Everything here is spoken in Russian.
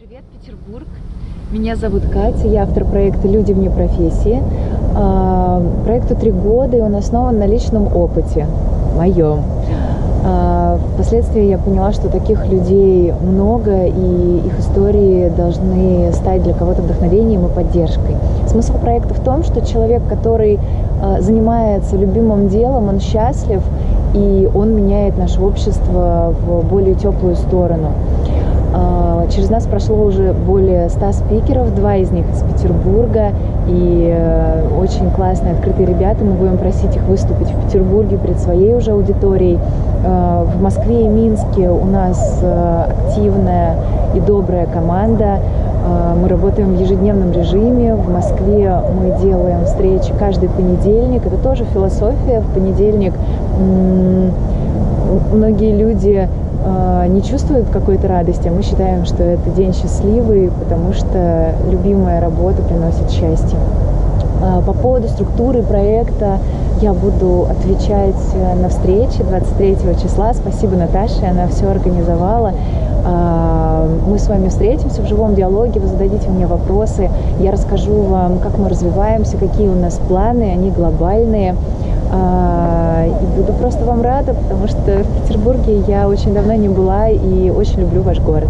Привет, Петербург. Меня зовут Катя, я автор проекта «Люди вне профессии». А, проекту три года, и он основан на личном опыте, моем. А, впоследствии я поняла, что таких людей много, и их истории должны стать для кого-то вдохновением и поддержкой. Смысл проекта в том, что человек, который а, занимается любимым делом, он счастлив, и он меняет наше общество в более теплую сторону. А, через нас прошло уже более 100 спикеров, два из них из Петербурга, и э, очень классные, открытые ребята. Мы будем просить их выступить в Петербурге перед своей уже аудиторией. А, в Москве и Минске у нас э, активная и добрая команда. А, мы работаем в ежедневном режиме. В Москве мы делаем встречи каждый понедельник. Это тоже философия. В понедельник многие люди а, не чувствуют какой-то радости, а мы считаем, что это день счастливый, потому что любимая работа приносит счастье. А, по поводу структуры проекта я буду отвечать э, на встрече 23 числа. Спасибо Наташе, она все организовала. А, мы с вами встретимся в живом диалоге, вы зададите мне вопросы, я расскажу вам, как мы развиваемся, какие у нас планы, они глобальные. А, и буду просто вам рада, потому что в Петербурге я очень давно не была и очень люблю ваш город.